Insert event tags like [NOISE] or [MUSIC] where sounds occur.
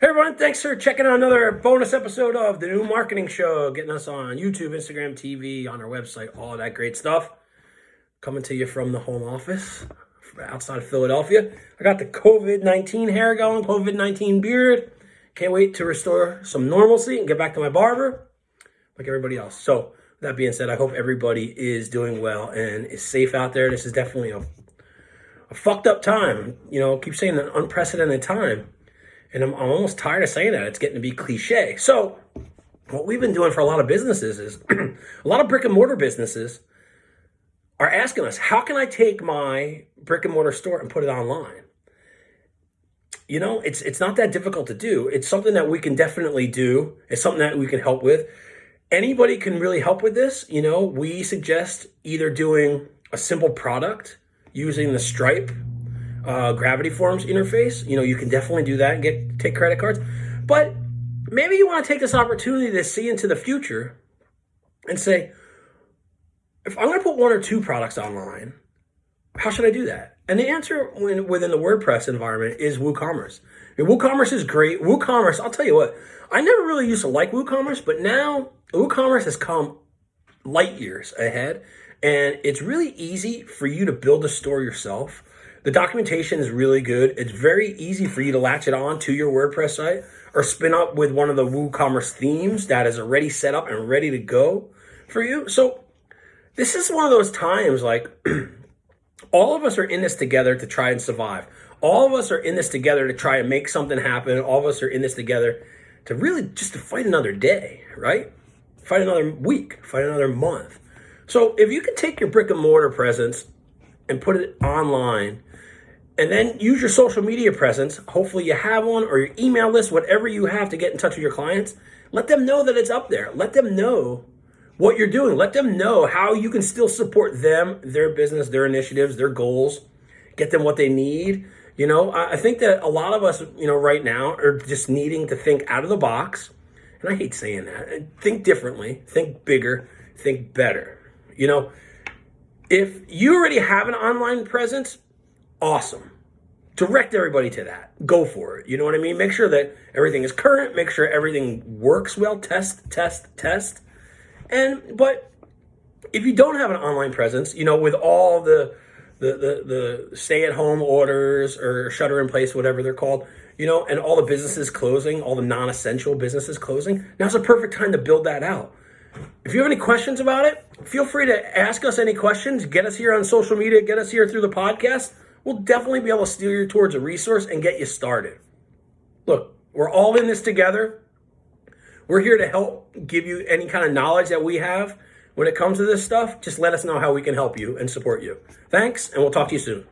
Hey everyone, thanks for checking out another bonus episode of the new marketing show, getting us on YouTube, Instagram, TV, on our website, all that great stuff. Coming to you from the home office outside of Philadelphia. I got the COVID-19 hair going, COVID-19 beard. Can't wait to restore some normalcy and get back to my barber like everybody else. So that being said, I hope everybody is doing well and is safe out there. This is definitely a, a fucked up time. You know, keep saying an unprecedented time and I'm, I'm almost tired of saying that. It's getting to be cliche. So what we've been doing for a lot of businesses is [CLEARS THROAT] a lot of brick and mortar businesses are asking us, how can I take my brick and mortar store and put it online? You know, it's it's not that difficult to do. It's something that we can definitely do. It's something that we can help with. Anybody can really help with this. You know, we suggest either doing a simple product using the Stripe uh, Gravity Forms interface. You know, you can definitely do that and get take credit cards. But maybe you want to take this opportunity to see into the future and say, if I'm going to put one or two products online, how should I do that? And the answer when, within the WordPress environment is WooCommerce. I mean, WooCommerce is great. WooCommerce, I'll tell you what, I never really used to like WooCommerce, but now WooCommerce has come light years ahead. And it's really easy for you to build a store yourself. The documentation is really good. It's very easy for you to latch it on to your WordPress site or spin up with one of the WooCommerce themes that is already set up and ready to go for you. So this is one of those times like [CLEARS THROAT] all of us are in this together to try and survive. All of us are in this together to try and make something happen. All of us are in this together to really just to fight another day, right? Fight another week, fight another month. So if you can take your brick and mortar presence and put it online and then use your social media presence. Hopefully you have one or your email list, whatever you have to get in touch with your clients. Let them know that it's up there. Let them know what you're doing. Let them know how you can still support them, their business, their initiatives, their goals, get them what they need. You know, I think that a lot of us, you know, right now are just needing to think out of the box. And I hate saying that. Think differently, think bigger, think better. You know, if you already have an online presence, awesome. Direct everybody to that. Go for it. You know what I mean? Make sure that everything is current. Make sure everything works well. Test, test, test. And, but if you don't have an online presence, you know, with all the, the, the, the stay-at-home orders or shutter in place, whatever they're called, you know, and all the businesses closing, all the non-essential businesses closing, now's a perfect time to build that out. If you have any questions about it, feel free to ask us any questions. Get us here on social media. Get us here through the podcast we'll definitely be able to steer you towards a resource and get you started. Look, we're all in this together. We're here to help give you any kind of knowledge that we have when it comes to this stuff. Just let us know how we can help you and support you. Thanks, and we'll talk to you soon.